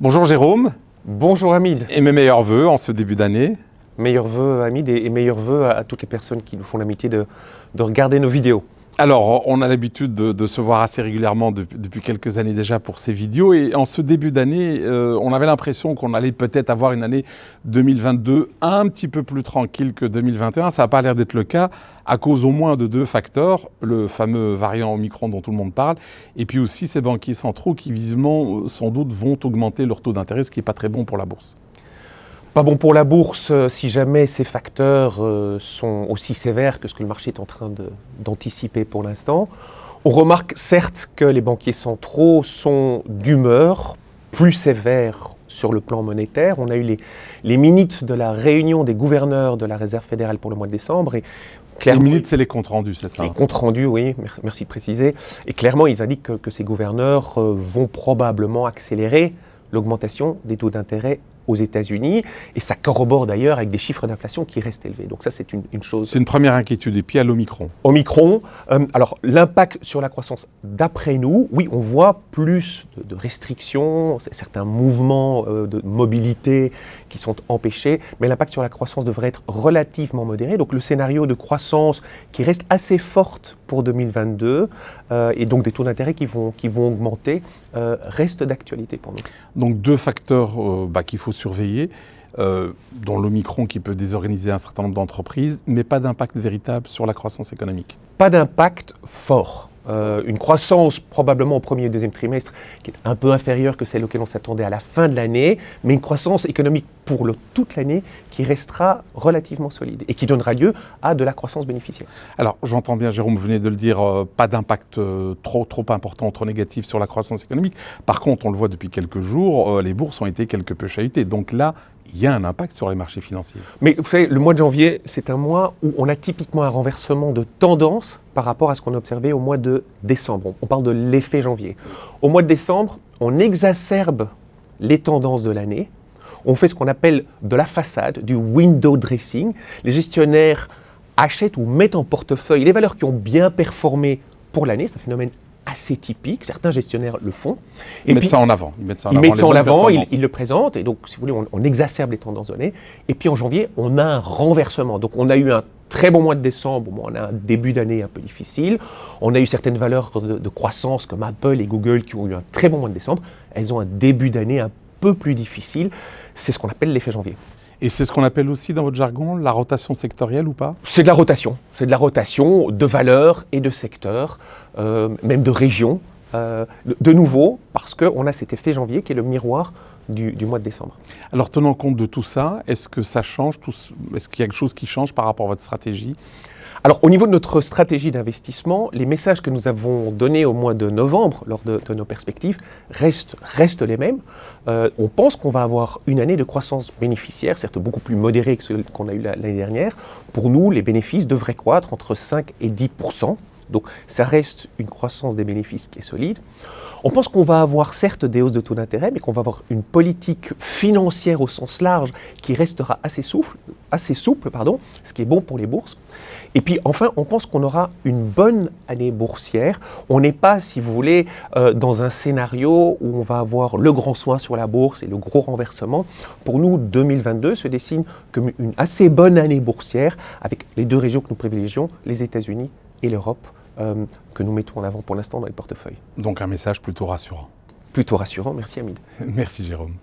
Bonjour Jérôme. Bonjour Hamid. Et mes meilleurs voeux en ce début d'année. Meilleurs voeux Hamid et, meilleurs voeux à, toutes les personnes qui nous font l'amitié de, regarder nos vidéos. Alors, on a l'habitude de, se voir assez régulièrement depuis, quelques années déjà pour ces vidéos. Et en ce début d'année, euh, on avait l'impression qu'on allait peut-être avoir une année 2022 un petit peu plus tranquille que 2021. Ça n'a pas l'air d'être le cas à cause au moins de deux facteurs, le fameux variant Omicron dont tout le monde parle, et puis aussi ces banquiers centraux qui visiblement, euh, sans doute, vont augmenter leur taux d'intérêt, ce qui n'est pas très bon pour la bourse. Pas bon pour la bourse euh, si jamais ces facteurs euh, sont aussi sévères que ce que le marché est en train d'anticiper pour l'instant. On remarque certes que les banquiers centraux sont d'humeur plus sévère sur le plan monétaire. On a eu les, les minutes de la réunion des gouverneurs de la Réserve fédérale pour le mois de décembre et les minutes, c'est les comptes rendus, c'est ça Les comptes rendus, oui, merci de préciser. Et clairement, ils indiquent que, ces gouverneurs euh, vont probablement accélérer l'augmentation des taux d'intérêt aux États-Unis, et ça corrobore d'ailleurs avec des chiffres d'inflation qui restent élevés. Donc ça, c'est une, chose. C'est une première inquiétude. Et puis à l'Omicron. Omicron, euh, alors l'impact sur la croissance, d'après nous, oui, on voit plus de, restrictions, certains mouvements euh, de mobilité qui sont empêchés, mais l'impact sur la croissance devrait être relativement modéré. Donc le scénario de croissance qui reste assez forte pour 2022, euh, et donc des taux d'intérêt qui vont, qui vont augmenter, reste d'actualité pour nous. Donc deux facteurs bah, qu'il faut surveiller, euh, dont l'Omicron qui peut désorganiser un certain nombre d'entreprises, mais pas d'impact véritable sur la croissance économique. Pas d'impact fort. Euh, une croissance probablement au premier et deuxième trimestre qui est un peu inférieure que celle auquel on s'attendait à la fin de l'année, mais une croissance économique pour toute l'année qui restera relativement solide et qui donnera lieu à de la croissance bénéficiaire. Alors j'entends bien Jérôme, vous venez de le dire, euh, pas d'impact euh, trop, trop important, trop négatif sur la croissance économique. Par contre, on le voit depuis quelques jours, les bourses ont été quelque peu chahutées. Donc là, il y a un impact sur les marchés financiers. Mais vous savez, le mois de janvier, c'est un mois où on a typiquement un renversement de tendance par rapport à ce qu'on a observé au mois de décembre. On parle de l'effet janvier. Au mois de décembre, on exacerbe les tendances de l'année. On fait ce qu'on appelle de la façade, du window dressing. Les gestionnaires achètent ou mettent en portefeuille les valeurs qui ont bien performé pour l'année. C'est un phénomène assez typique. Certains gestionnaires le font. Ils mettent ça en avant. Ils mettent ça en avant, ils, le présentent. Et donc, si vous voulez, on, exacerbe les tendances données. Et puis en janvier, on a un renversement. Donc, on a eu un très bon mois de décembre. on a un début d'année un peu difficile. On a eu certaines valeurs de, de, croissance comme Apple et Google qui ont eu un très bon mois de décembre. Elles ont un début d'année un peu plus difficile. C'est ce qu'on appelle l'effet janvier. Et c'est ce qu'on appelle aussi dans votre jargon la rotation sectorielle ou pas? C'est de la rotation. C'est de la rotation de valeurs et de secteurs, euh, même de régions. Euh, de nouveau, parce qu'on a cet effet janvier qui est le miroir du, du, mois de décembre. Alors tenant compte de tout ça, est-ce que ça change Est-ce qu'il y a quelque chose qui change par rapport à votre stratégie? Alors au niveau de notre stratégie d'investissement, les messages que nous avons donnés au mois de novembre lors de, nos perspectives restent, les mêmes. Euh, on pense qu'on va avoir une année de croissance bénéficiaire, certes beaucoup plus modérée que celle qu'on a eue l'année dernière. Pour nous, les bénéfices devraient croître entre 5 et 10 donc ça reste une croissance des bénéfices qui est solide. On pense qu'on va avoir certes des hausses de taux d'intérêt, mais qu'on va avoir une politique financière au sens large qui restera assez souple, assez souple pardon, ce qui est bon pour les bourses. Et puis enfin, on pense qu'on aura une bonne année boursière. On n'est pas, si vous voulez, euh, dans un scénario où on va avoir le grand soin sur la bourse et le gros renversement. Pour nous, 2022 se dessine comme une assez bonne année boursière avec les deux régions que nous privilégions, les États-Unis et l'Europe. Euh, que nous mettons en avant pour l'instant dans les portefeuilles. Donc un message plutôt rassurant. Plutôt rassurant, merci Hamid. merci Jérôme.